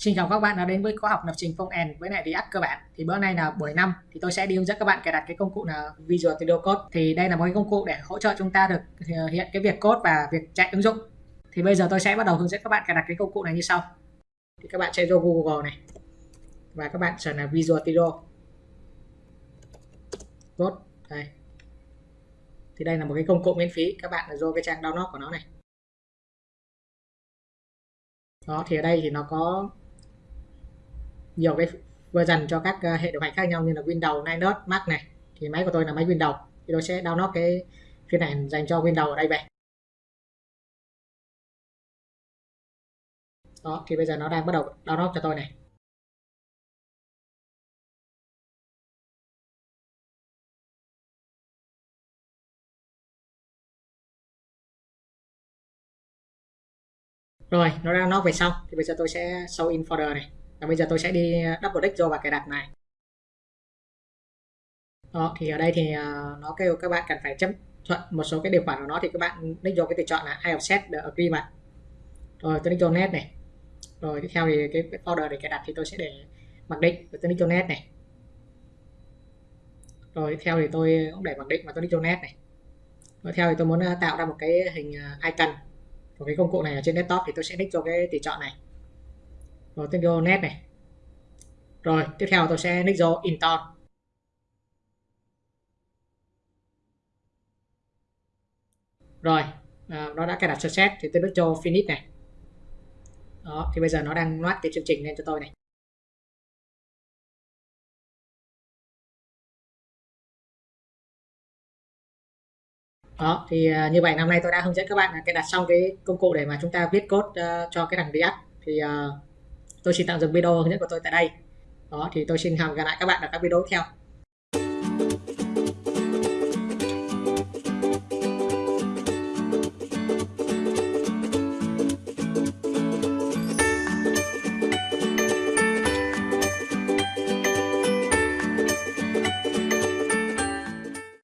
Xin chào các bạn đã đến với khóa học lập trình phong end với lại React cơ bản. Thì bữa nay là buổi 5 thì tôi sẽ đi hướng dẫn các bạn cài đặt cái công cụ là Visual Studio Code. Thì đây là một cái công cụ để hỗ trợ chúng ta được ờ, hiện cái việc code và việc chạy ứng dụng. Thì bây giờ tôi sẽ bắt đầu hướng dẫn các bạn cài đặt cái công cụ này như sau. Thì các bạn sẽ vô Google này và các bạn search là Visual Studio Code đây. Thì đây là một cái công cụ miễn phí, các bạn vô cái trang download của nó này. Đó thì ở đây thì nó có nhiều cái version cho các ờ, hệ điều hành khác nhau như là Windows, Linux, Mac này. Thì máy của tôi là máy Windows. Thì tôi sẽ download cái phiên bản dành cho Windows ở đây về. Đó thì bây giờ nó đang bắt đầu download cho tôi này. Rồi nó đang nó về xong. Thì bây giờ tôi sẽ show in folder này và bây giờ tôi sẽ đi ờ, double click vô và cài đặt này. Đó thì ở đây thì ờ, nó kêu các bạn cần phải chấp thuận một số cái điều khoản của nó thì các bạn click vô cái tùy chọn là I have set the agreement. Rồi tôi click vô net này. Rồi tiếp theo thì cái, folder để cài đặt thì tôi sẽ để mặc định tôi click vô net này. Rồi tiếp theo thì tôi cũng để mặc định và tôi click vô net này. Rồi theo thì tôi muốn ờ, tạo ra một cái hình icon của cái công cụ này ở trên desktop thì tôi sẽ click vô cái tùy chọn này rồi tôi vô net này. Rồi tiếp theo tôi sẽ nick vô intern rồi à, nó đã cài đặt success thì tôi nick vô finish này. Đó thì bây giờ nó đang loát cái chương trình lên cho tôi này. Đó thì uh, như vậy năm nay tôi đã hướng dẫn các bạn là cài đặt xong cái công cụ để mà chúng ta viết code uh, cho cái thằng React. Thì uh, tôi xin tạm dừng video hướng dẫn của tôi tại đây. Đó, thì tôi xin hẹn gặp lại các bạn ở các video tiếp theo.